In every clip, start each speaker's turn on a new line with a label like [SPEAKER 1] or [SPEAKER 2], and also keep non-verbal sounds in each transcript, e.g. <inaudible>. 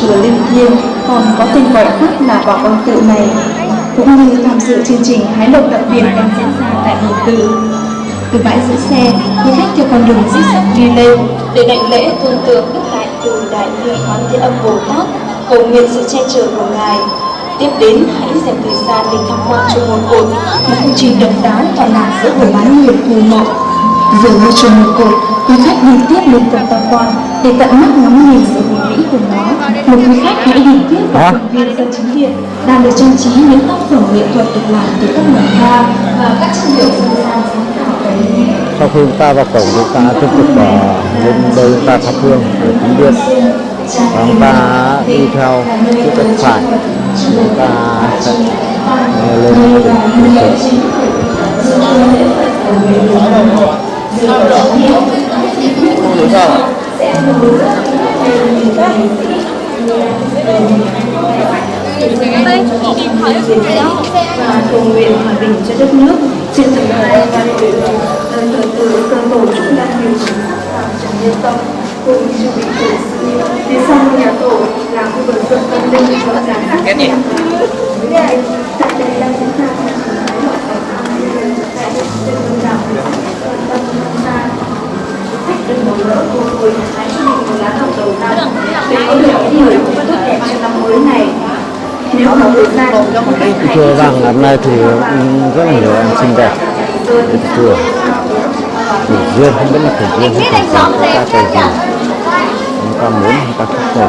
[SPEAKER 1] chùa Linh Thiêng còn có tên gọi khác là Bảo Quang Tự này, cũng như tham dự chương trình hái lộc đặc biệt đang diễn ra tại Hồ Tự. Từ bãi giữ xe, du khách theo con đường di sắt đi lên để đảnh lễ tôn tượng Đức Đại Từ Đại Bi Quán Thế Âm Bồ Tát, cầu nguyện sự che chở của Ngài. Tiếp đến, hãy dành thời gian để tham quan chùa Một Cột, một công trình độc đáo tọa lạc giữa hồ bán nguyệt phù mộng Vừa ngôi chùa một cột, quý khách đi tiếp lên tầng tam quan để tận mắt ngắm nhìn sự vĩ của nó. Một quý khách hãy đi tiếp vào công viên sân chính điện đang được trang trí những tác phẩm nghệ thuật được làm từ các mảnh hoa và các chất liệu dân gian sáng tạo
[SPEAKER 2] sau khi chúng ta vào cổng chúng ta tiếp tục uh, lên đây chúng ta thắp hương ở chính điện và chúng ta đi theo chiếc bên phải chúng ta sẽ uh, lên đỉnh Phật Chính
[SPEAKER 1] và cầu nguyện hòa bình cho đất nước trên từng thời gian từ từ từ cơ tổ chúng ta nhiều chúng vào trong nhân tâm cùng chuẩn bị tổ sư phía sau nhà tổ là khu vực thượng tâm linh có giá khác cái tại đây đang diễn ra chương trình thái tại đây trên đông đảo đừng bỏ lỡ cô hội hái cho mình một lá hồng đầu năm để có được những điều tốt đẹp cho năm mới này nếu có thời gian
[SPEAKER 2] chùa vàng, năm nay thì rất là nhiều em xinh đẹp. Đẹp chùa thủ duyên, không biết là thủ duyên hay thủ duyên, chúng ta cầu gì? Chúng ta muốn chúng ta thích rồi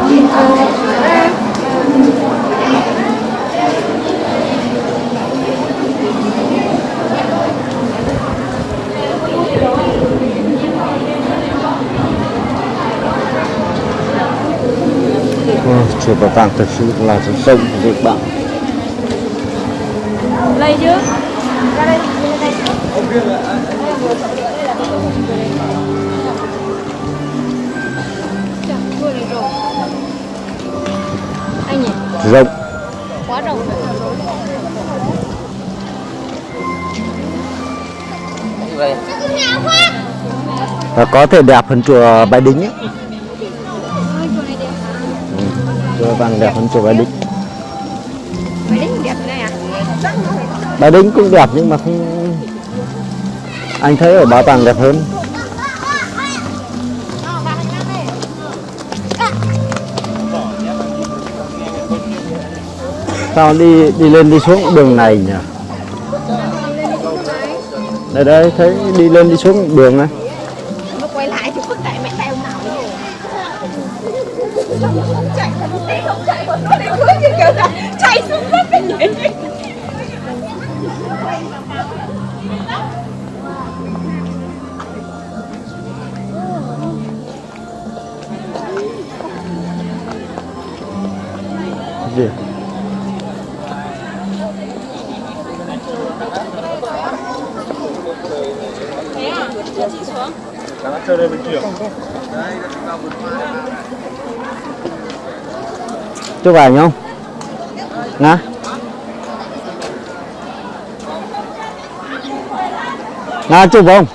[SPEAKER 2] chùa Bảo Tàng thực sự là rộng rộng bạn
[SPEAKER 3] Lấy chứ. Ra đây. Đây Anh nhỉ?
[SPEAKER 2] rộng.
[SPEAKER 3] Quá rộng
[SPEAKER 2] và có thể đẹp hơn chùa Bái Đính ấy. Vàng đẹp hơn chùa Bái Đính
[SPEAKER 3] à?
[SPEAKER 2] Bái Đính cũng đẹp nhưng mà không anh thấy ở bảo tàng đẹp hơn. Sao đi đi lên đi xuống đường này nhỉ? Đây đây thấy đi lên đi xuống đường này gì? Chụp ảnh không nga nga chụp không?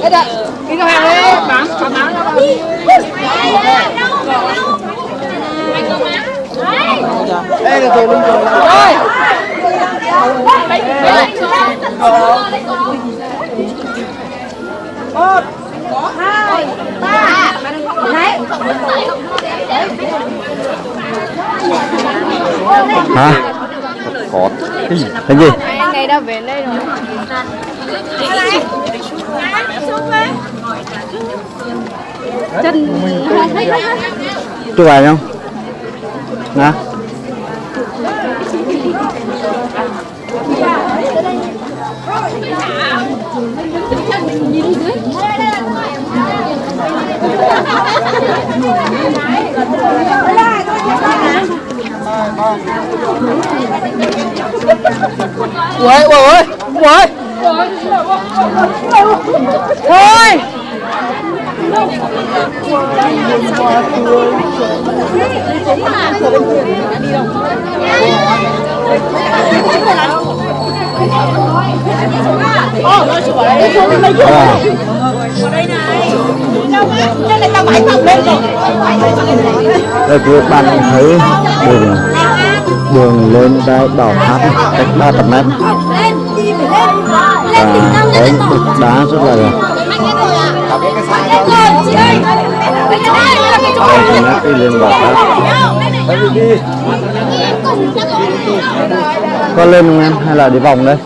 [SPEAKER 3] Đây đây, đi ra hàng đi, bán, bán bán ra
[SPEAKER 4] Đây là tôi linh rồi.
[SPEAKER 3] Rồi. Một, hai, ba, đấy.
[SPEAKER 2] hả
[SPEAKER 4] khó.
[SPEAKER 2] Cái gì
[SPEAKER 3] Hai ngày đã về đây rồi? Chân. Không thấy
[SPEAKER 2] chụp ảnh không nè
[SPEAKER 4] ui ui ui
[SPEAKER 3] thôi.
[SPEAKER 2] À, đây คือ bạn thấy đường đường lên đây bảo tháp cách 300 mét. Và có những bức đá rất là
[SPEAKER 3] lên lên cái đây là cái chỗ
[SPEAKER 2] 300 mét đi lên bảo tháp có lên không em? Hay là đi vòng đây?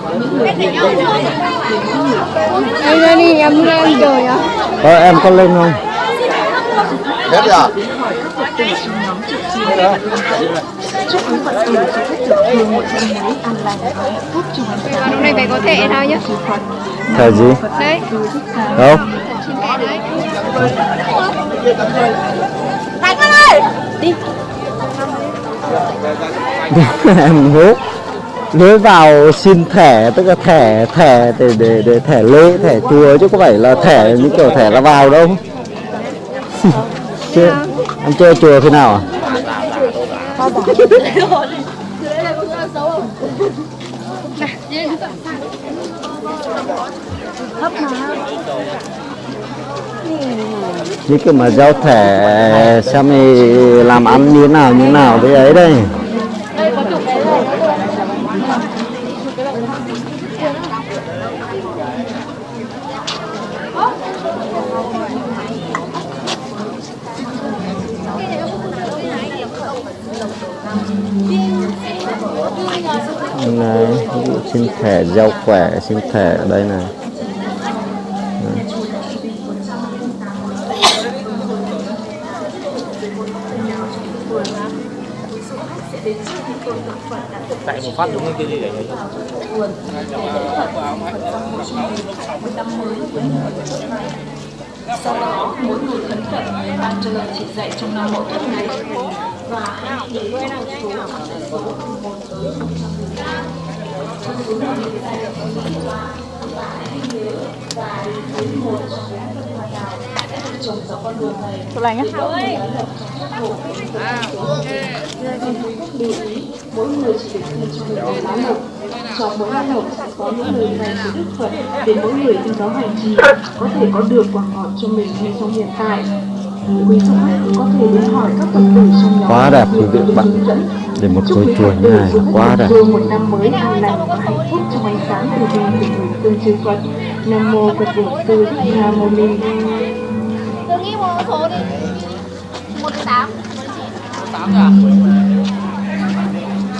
[SPEAKER 3] Đây đây đi em lên rồi
[SPEAKER 2] có em có lên không
[SPEAKER 4] hết rồi
[SPEAKER 3] Lúc này phải có thể thôi nhá?
[SPEAKER 2] Thẻ gì?
[SPEAKER 3] Đấy.
[SPEAKER 2] Đâu?
[SPEAKER 3] Trên kẻ đấy
[SPEAKER 2] em hút lối vào xin thẻ tức là thẻ thẻ để để để thẻ lễ thẻ chùa chứ có phải là thẻ như kiểu thẻ ra vào đâu <laughs> chưa? Em chơi chùa khi nào à? Như kiểu mà giao thẻ, xem thì làm ăn như thế nào, như thế nào với ấy đây. Dụ xin thẻ gieo khỏe xin thẻ ở đây này.
[SPEAKER 4] Tại một phát đúng cái gì đấy
[SPEAKER 1] Sau đó, mỗi người khấn khẩn ban cho lời chỉ dạy trong năm mậu tuất này. Và hãy nhớ trong số số một tới đại được có những quả và hãy nhớ và đến với một trong bốn phần hoa đào đã được trồng dọc con đường này.
[SPEAKER 3] Chụp ảnh á
[SPEAKER 1] Các lưu ý, mỗi người chỉ được thêm cho mình một lá lộc. Trong mỗi lá lộc sẽ có những lời dạy của Đức Phật để mỗi người theo đó hành trì, có thể có được quả ngọt cho mình ngay trong hiện tại. Quý vị có thể đến hỏi các Phật tử trong nhóm
[SPEAKER 2] Quá đẹp quý vị bạn.
[SPEAKER 1] hướng dẫn.
[SPEAKER 2] để một
[SPEAKER 1] Chúc
[SPEAKER 2] ngôi chùa như này quá đẹp
[SPEAKER 1] chùa một năm mới an lành và hạnh phúc trong ánh sáng từ bi từ người tương chư Phật. Nam mô Phật Bổn Sư Thích Ca Mâu Ni.
[SPEAKER 3] Tôi nghĩ một số đi một tám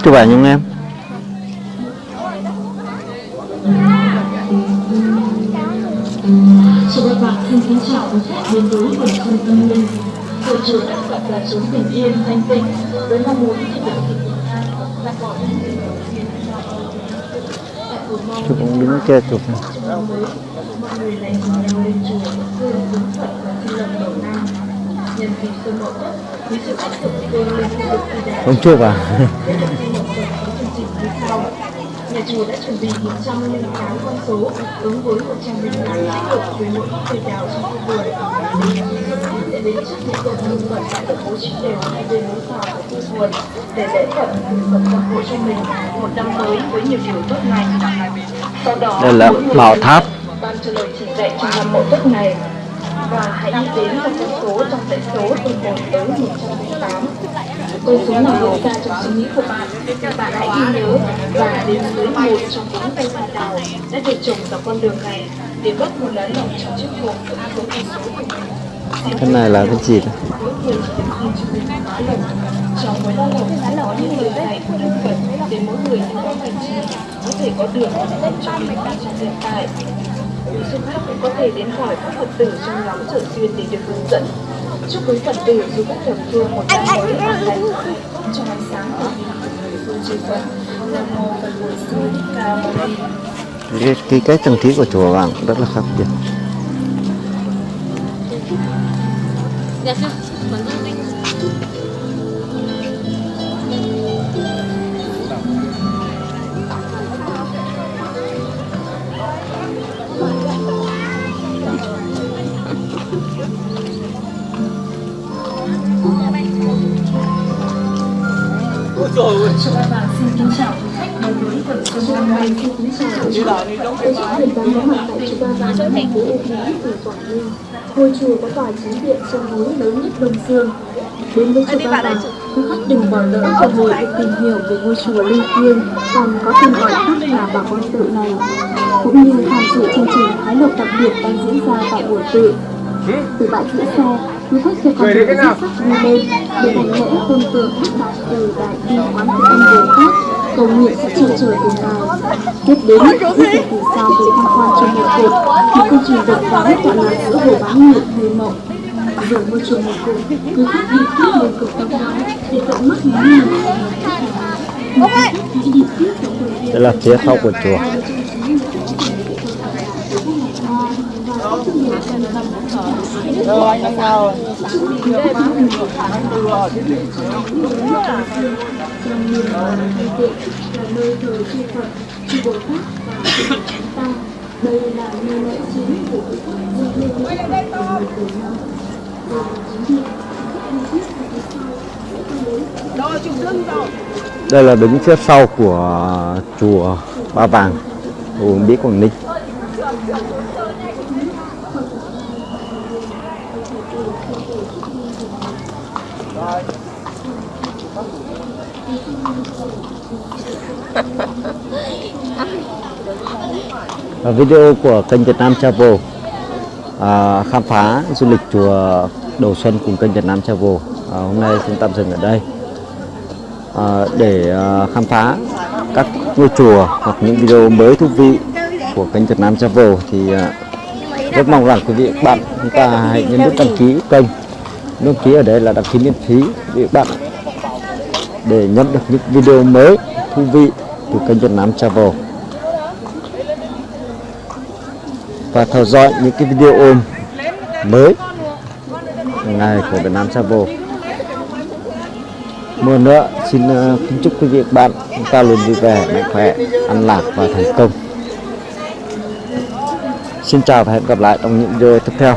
[SPEAKER 2] chụp ảnh không em
[SPEAKER 1] Chào các bạn, xin kính chào quý khách đến với vườn xuân tâm linh. Vườn chùa Đức Phật là chốn bình yên, thanh tịnh, với mong muốn tình hình an và bỏ những
[SPEAKER 2] chụp cũng đứng kia chụp này.
[SPEAKER 1] trong năm mới, mọi người lại cùng nhau lên chùa, hương cúng Phật và xin lộc đầu năm. Nhân dịp xuân mậu tuất, quý vị tiếp tục hương lên khu vực Tây Đà.
[SPEAKER 2] không chụp à
[SPEAKER 1] chương trình như sau. Nhà chùa đã chuẩn bị 108 con số ứng với 105 lễ hội với mỗi gốc cây đào trong khu vườn. Sẽ đến trước những tuần hương Phật đã được bố trí đều hai bên lối vào của khu vườn để lễ Phật Phật phù hộ cho mình một năm mới với nhiều điều tốt lành. Sau đó,
[SPEAKER 2] đây là bảo tháp
[SPEAKER 1] ban cho lời chỉ dạy trong năm mậu tuất này và hãy đi đến một con số trong dãy số từ 1 tới 108. Con số nào hiện ra trong suy nghĩ của bạn, bạn hãy ghi nhớ và đến với một trong bốn cây hoa đào đã được trồng dọc con đường này để bớt một lá lộc trong chiếc hộp với số con số của mình.
[SPEAKER 2] cái này là cái gì
[SPEAKER 1] lộc. Trong mỗi lá sẽ có những lời dạy của Đức Phật đến mỗi người những hành có thể có được rất cho mình trong hiện tại. Du khách cũng có thể đến hỏi các Phật tử trong nhóm trợ duyên để được hướng dẫn. Chúc quý Phật tử du khách thập phương một năm mới an lành, trong ánh sáng của niềm phương chư Phật. Nam mô Phật Bổn Sư Thích Ca Mâu Ni.
[SPEAKER 2] cái, cái cách trang trí của chùa vàng rất là khác biệt
[SPEAKER 5] Dạ
[SPEAKER 6] trời ơi
[SPEAKER 7] Xin kính chào quý khách đến với vườn xuân Văn Minh Xin kính chào
[SPEAKER 6] như là đi trong
[SPEAKER 1] chùa thành phố U Lý, tỉnh Quảng Ninh. Ngôi chùa có tòa chính điện trên núi lớn nhất Đông Dương. Đến với chùa Ba Vàng, quý khách đừng bỏ lỡ cơ hội được tìm hiểu về ngôi chùa linh thiêng còn có tên gọi khác là Bà con Tự này, cũng như tham dự chương trình hái lộc đặc biệt đang diễn ra tại buổi tự. Từ bãi giữ xe, quý khách sẽ có thể xuất sắc đi lên. Để hành lễ tôn tượng các đại từ đại bi quán thế âm bồ tát cầu nguyện sẽ che chở từ ngài. Tiếp đến quý vị từ xa về tham quan trong một cột một công trình độc đáo tọa lạc giữa hồ bán nguyệt người mộng vừa môi trường một cột quý khách đi tiếp lên cầu tâm đó để tận mắt ngắm nhìn. Khách
[SPEAKER 2] đây là phía sau của chùa
[SPEAKER 6] Đâu anh đang nào
[SPEAKER 1] trong miền là nơi thờ chư Phật, chư Bồ Tát và chư Chúng ta. Đây là nơi lễ chính của Phật dân lên lễ Phật từ từ năm. Đây là
[SPEAKER 2] đây là đứng phía sau của chùa Ba Vàng Uông Bí Quảng Ninh Video của kênh Việt Nam Travel à, khám phá du lịch chùa Đầu Xuân cùng kênh Việt Nam Travel. À, hôm nay xin tạm dừng ở đây. À, để à, khám phá các ngôi chùa hoặc những video mới thú vị của kênh Việt Nam Travel thì à, rất mong rằng quý vị các bạn chúng ta hãy nhấn nút đăng ký kênh đăng ký ở đây là đăng ký miễn phí để bạn để nhận được những video mới, thú vị từ kênh Việt Nam Travel. Và theo dõi những cái video ôm mới ngày của Việt Nam Travel. Một nữa, xin ờ, kính chúc quý vị và bạn chúng ta luôn vui vẻ, mạnh khỏe ăn lạc và thành công. Xin chào và hẹn gặp lại trong những video tiếp theo.